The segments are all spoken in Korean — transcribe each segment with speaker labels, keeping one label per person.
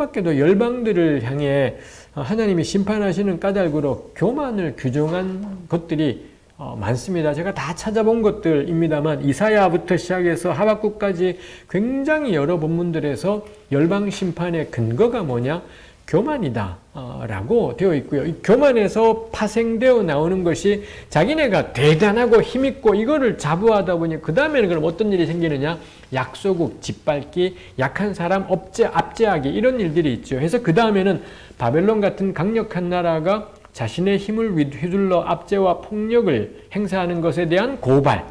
Speaker 1: 밖에도 열방들을 향해 하나님이 심판하시는 까닭으로 교만을 규정한 것들이 어, 많습니다. 제가 다 찾아본 것들입니다만 이사야부터 시작해서 하박국까지 굉장히 여러 본문들에서 열방 심판의 근거가 뭐냐? 교만이다 어, 라고 되어 있고요. 이 교만에서 파생되어 나오는 것이 자기네가 대단하고 힘있고 이거를 자부하다 보니 그 다음에는 그럼 어떤 일이 생기느냐 약소국, 짓밟기, 약한 사람 업제, 압제하기 이런 일들이 있죠. 그래서 그 다음에는 바벨론 같은 강력한 나라가 자신의 힘을 휘둘러 압제와 폭력을 행사하는 것에 대한 고발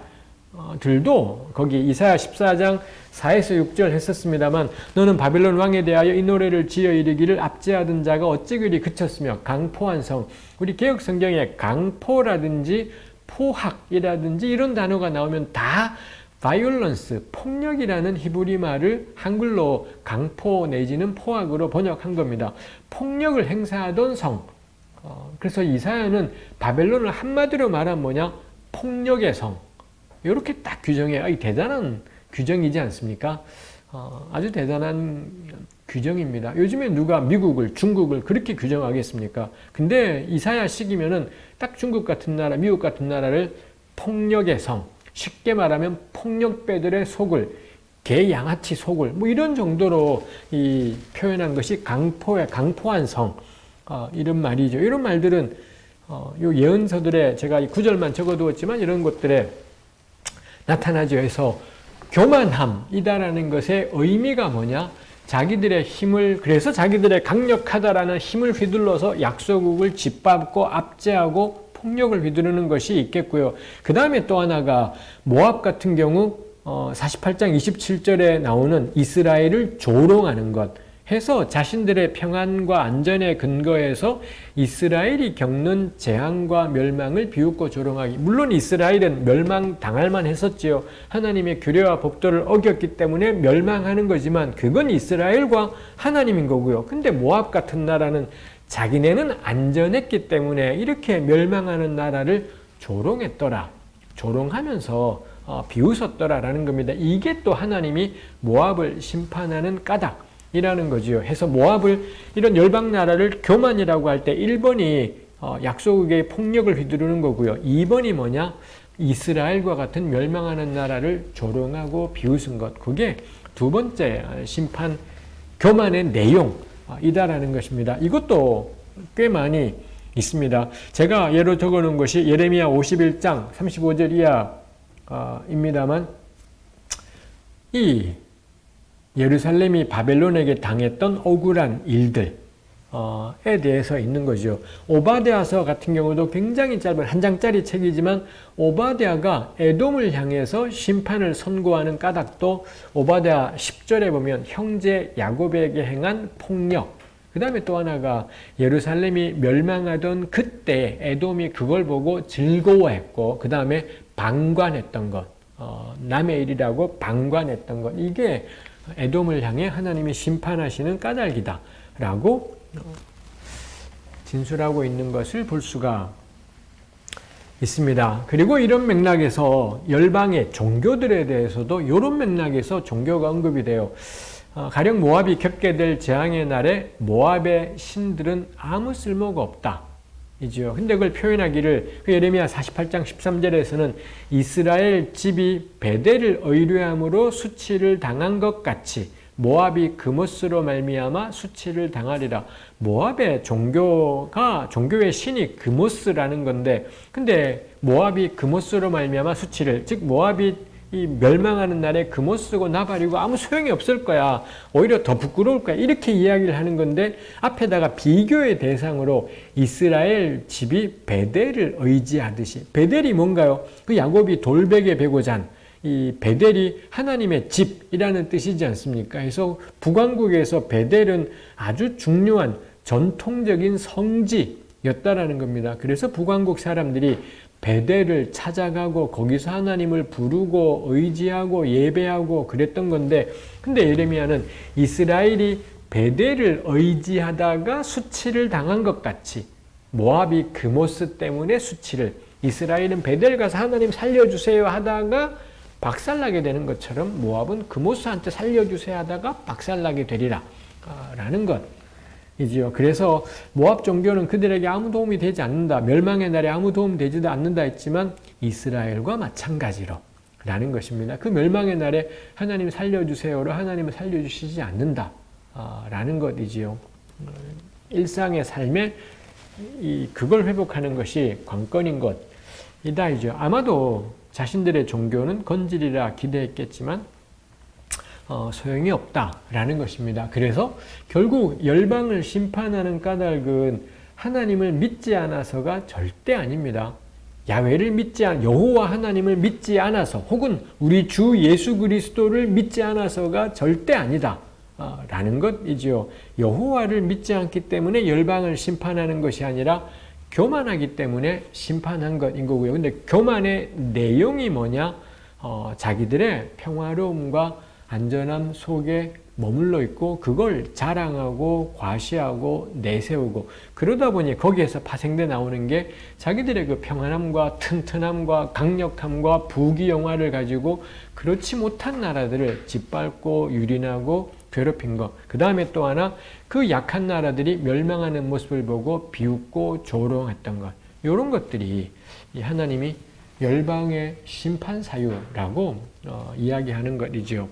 Speaker 1: 들도 거기 이사야 14장 4에서 6절 했었습니다만 너는 바벨론 왕에 대하여 이 노래를 지어 이르기를 압제하던 자가 어찌 그리 그쳤으며 강포한 성 우리 개혁 성경에 강포라든지 포학이라든지 이런 단어가 나오면 다 violence, 폭력이라는 히브리 말을 한글로 강포 내지는 포학으로 번역한 겁니다. 폭력을 행사하던 성. 어, 그래서 이사야는 바벨론을 한마디로 말하면 뭐냐? 폭력의 성. 이렇게 딱 규정해. 아, 대단한 규정이지 않습니까? 어, 아주 대단한 규정입니다. 요즘에 누가 미국을, 중국을 그렇게 규정하겠습니까? 근데 이사야 시기면은 딱 중국 같은 나라, 미국 같은 나라를 폭력의 성, 쉽게 말하면 폭력배들의 속을, 개 양아치 속을, 뭐 이런 정도로 이 표현한 것이 강포의 강포한 성, 어, 이런 말이죠. 이런 말들은 어, 요 예언서들에 제가 이 구절만 적어두었지만 이런 것들에 나타나죠. 해서 교만함이다라는 것의 의미가 뭐냐? 자기들의 힘을 그래서 자기들의 강력하다라는 힘을 휘둘러서 약소국을 짓밟고 압제하고 폭력을 휘두르는 것이 있겠고요. 그 다음에 또 하나가 모압 같은 경우 48장 어, 27절에 나오는 이스라엘을 조롱하는 것 해서 자신들의 평안과 안전에 근거해서 이스라엘이 겪는 재앙과 멸망을 비웃고 조롱하기. 물론 이스라엘은 멸망당할 만 했었지요. 하나님의 규례와 법도를 어겼기 때문에 멸망하는 거지만 그건 이스라엘과 하나님인 거고요. 근데 모압 같은 나라는 자기네는 안전했기 때문에 이렇게 멸망하는 나라를 조롱했더라. 조롱하면서 어, 비웃었더라라는 겁니다. 이게 또 하나님이 모압을 심판하는 까닭. 이라는 거지요. 해서 모압을 이런 열방 나라를 교만이라고 할 때 1번이 어, 약속의 폭력을 휘두르는 거고요. 2번이 뭐냐? 이스라엘과 같은 멸망하는 나라를 조롱하고 비웃은 것. 그게 두 번째 심판 교만의 내용이다라는 것입니다. 이것도 꽤 많이 있습니다. 제가 예로 적어 놓은 것이 예레미야 51장 35절 이하입니다만 이 예루살렘이 바벨론에게 당했던 억울한 일들에 대해서 있는 거죠. 오바데아서 같은 경우도 굉장히 짧은 한 장짜리 책이지만 오바데아가 에돔을 향해서 심판을 선고하는 까닭도 오바데아 10절에 보면 형제 야곱에게 행한 폭력 그 다음에 또 하나가 예루살렘이 멸망하던 그때 에돔이 그걸 보고 즐거워했고 그 다음에 방관했던 것 어, 남의 일이라고 방관했던 것 이게 에돔을 향해 하나님이 심판하시는 까닭이다 라고 진술하고 있는 것을 볼 수가 있습니다. 그리고 이런 맥락에서 열방의 종교들에 대해서도 이런 맥락에서 종교가 언급이 돼요. 어, 가령 모압이 겪게 될 재앙의 날에 모압의 신들은 아무 쓸모가 없다. 이지요. 근데 그걸 표현하기를 그 예레미야 48장 13절에서는 이스라엘 집이 베델을 의뢰함으로 수치를 당한 것 같이 모압이 그모스로 말미암아 수치를 당하리라. 모압의 종교가 종교의 신이 그모스라는 건데 근데 모압이 그모스로 말미암아 수치를 즉 모압이 이 멸망하는 날에 금옷 쓰고 나발이고 아무 소용이 없을 거야. 오히려 더 부끄러울 거야. 이렇게 이야기를 하는 건데 앞에다가 비교의 대상으로 이스라엘 집이 베델을 의지하듯이 베델이 뭔가요? 그 야곱이 돌베개 베고 잔 이 베델이 하나님의 집이라는 뜻이지 않습니까? 그래서 북왕국에서 베델은 아주 중요한 전통적인 성지였다라는 겁니다. 그래서 북왕국 사람들이 베델을 찾아가고 거기서 하나님을 부르고 의지하고 예배하고 그랬던 건데 근데 예레미야는 이스라엘이 베델을 의지하다가 수치를 당한 것 같이 모압이 그모스 때문에 수치를 이스라엘은 베델 가서 하나님 살려주세요 하다가 박살나게 되는 것처럼 모압은 그모스한테 살려주세요 하다가 박살나게 되리라 라는 것 이지요. 그래서 모압 종교는 그들에게 아무 도움이 되지 않는다. 멸망의 날에 아무 도움 되지도 않는다 했지만 이스라엘과 마찬가지로 라는 것입니다. 그 멸망의 날에 하나님 살려주세요로 하나님은 살려주시지 않는다. 라는 것이지요. 일상의 삶에 이 그걸 회복하는 것이 관건인 것이다 이죠. 아마도 자신들의 종교는 건질이라 기대했겠지만 어, 소용이 없다라는 것입니다. 그래서 결국 열방을 심판하는 까닭은 하나님을 믿지 않아서가 절대 아닙니다. 야외를 믿지 않 여호와 하나님을 믿지 않아서 혹은 우리 주 예수 그리스도를 믿지 않아서가 절대 아니다. 어, 라는 것이지요. 여호와를 믿지 않기 때문에 열방을 심판하는 것이 아니라 교만하기 때문에 심판한 것인 거고요. 근데 교만의 내용이 뭐냐? 어, 자기들의 평화로움과 안전함 속에 머물러 있고 그걸 자랑하고 과시하고 내세우고 그러다 보니 거기에서 파생돼 나오는 게 자기들의 그 평안함과 튼튼함과 강력함과 부귀영화를 가지고 그렇지 못한 나라들을 짓밟고 유린하고 괴롭힌 것. 그 다음에 또 하나 그 약한 나라들이 멸망하는 모습을 보고 비웃고 조롱했던 것. 이런 것들이 하나님이 열방의 심판 사유라고 어, 이야기하는 것이지요.